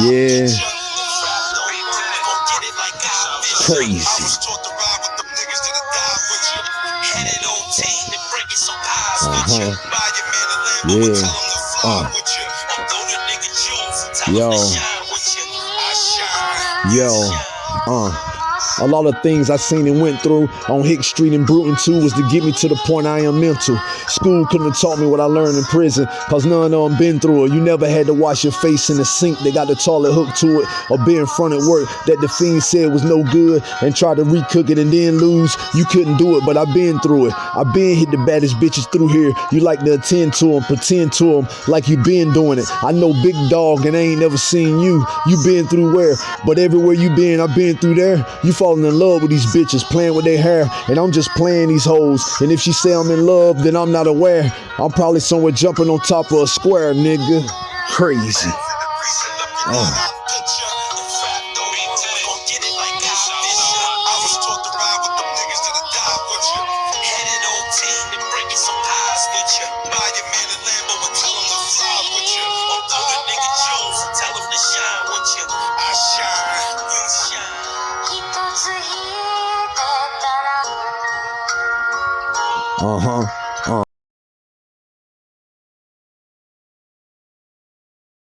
Yeah. Crazy. Uh-huh. Yeah. Uh. Yo. Yo. Uh. A lot of things I seen and went through on Hick Street in Bruton too was to get me to the point I am mental. School couldn't have taught me what I learned in prison, cause none of them been through it. You never had to wash your face in the sink, they got the toilet hooked to it, or be in front of work that the fiend said was no good and try to recook it and then lose. You couldn't do it, but I been through it. I been hit the baddest bitches through here. You like to attend to them, pretend to them like you been doing it. I know big dog and I ain't never seen you. You been through where? But everywhere you been, I been through there. You falling in love with these bitches, playing with their hair, and I'm just playing these hoes. And if she say I'm in love, then I'm not aware. I'm probably somewhere jumping on top of a square, nigga. Crazy. Oh. Uh huh.